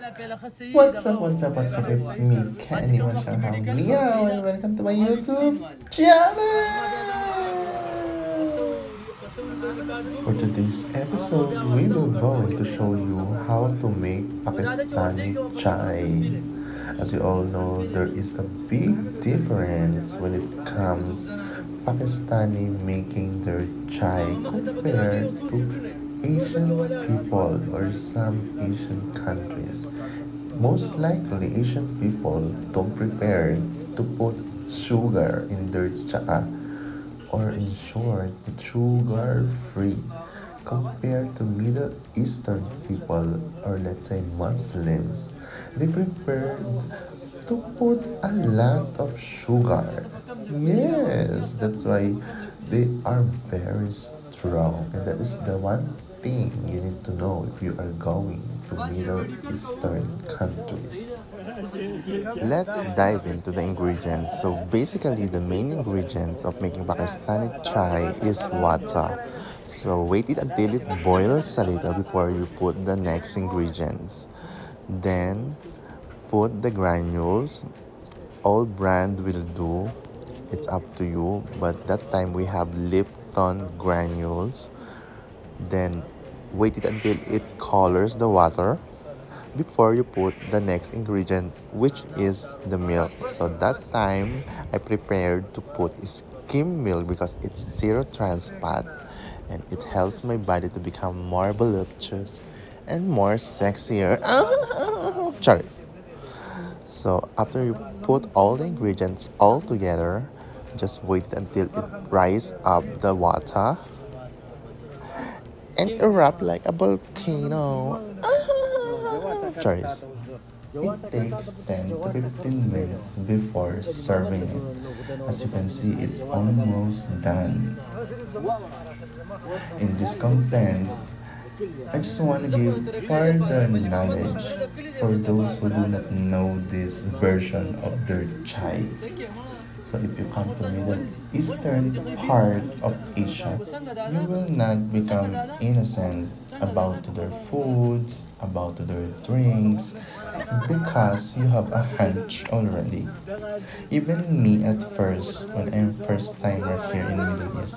What's up, what's up, what's up? It's me, Kenny Mashanghao Meow, and welcome to my YouTube channel! For today's episode, we will going to show you how to make Pakistani chai. As you all know, there is a big difference when it comes Pakistani making their chai compared to Asian people or some Asian countries. Most likely, Asian people don't prepare to put sugar in their cha or in short, sugar free compared to Middle Eastern people or let's say Muslims. They prefer to put a lot of sugar. Yes, that's why they are very strong, and that is the one thing you need to know if you are going to Middle Eastern countries. Let's dive into the ingredients. So basically the main ingredients of making Pakistani chai is water. So wait it until it boils a little before you put the next ingredients. Then put the granules. All brand will do. It's up to you. But that time we have Lipton granules then wait it until it colors the water before you put the next ingredient which is the milk. So that time i prepared to put skim milk because it's zero trans fat and it helps my body to become more voluptuous and more sexier. Sorry. So after you put all the ingredients all together just wait until it rise up the water and erupt like a volcano. Sorry. It takes 10 to 15 minutes before serving it. As you can see, it's almost done. In this content, I just want to give further knowledge for those who do not know this version of their chai. So if you come to Middle Eastern part of Asia, you will not become innocent about their foods, about their drinks, because you have a hunch already. Even me at first, when I'm first timer here in Middle East,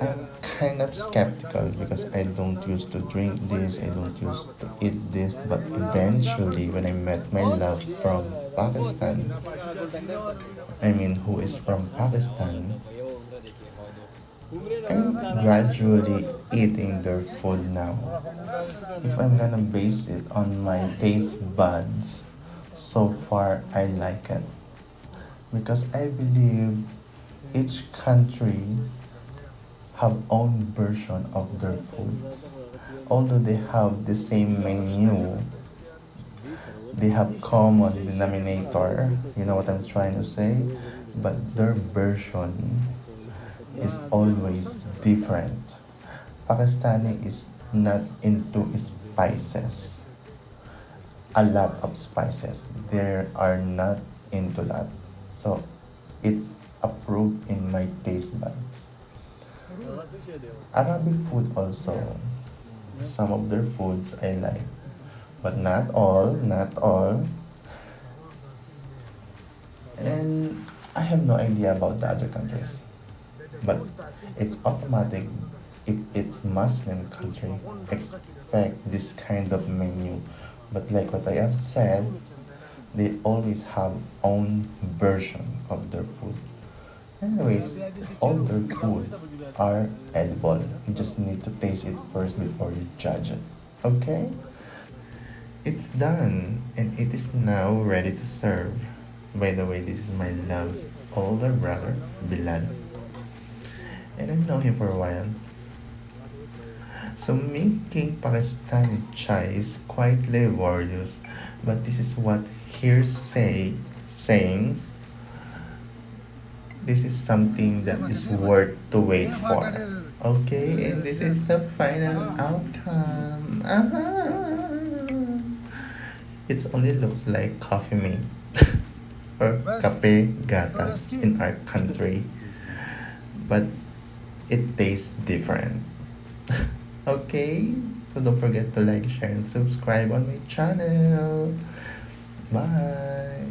I'm kind of skeptical because I don't used to drink this, I don't used to eat this, but eventually when I met my love from Pakistan, I mean who is from Pakistan, I'm gradually eating their food now. If I'm gonna base it on my taste buds, so far I like it. Because I believe each country have own version of their foods. Although they have the same menu, they have common denominator. You know what I'm trying to say? But their version is always different. Pakistani is not into spices. A lot of spices. They are not into that. So it's approved in my taste buds. Arabic food also. Some of their foods I like. But not all, not all. And I have no idea about the other countries. But it's automatic if it's Muslim country, expect this kind of menu. But like what I have said, they always have own version of their food. Anyways, all their foods are edible. You just need to taste it first before you judge it. Okay? It's done and it is now ready to serve. By the way, this is my love's older brother, Bilal. And I've known him for a while. So making Pakistani chai is quite laborious, but this is what hearsay sayings this is something that is worth to wait for. Okay, and this is the final outcome. Uh-huh. It only looks like coffee mate or cafe gatas in our country, but it tastes different. okay, So don't forget to like, share, and subscribe on my channel. Bye!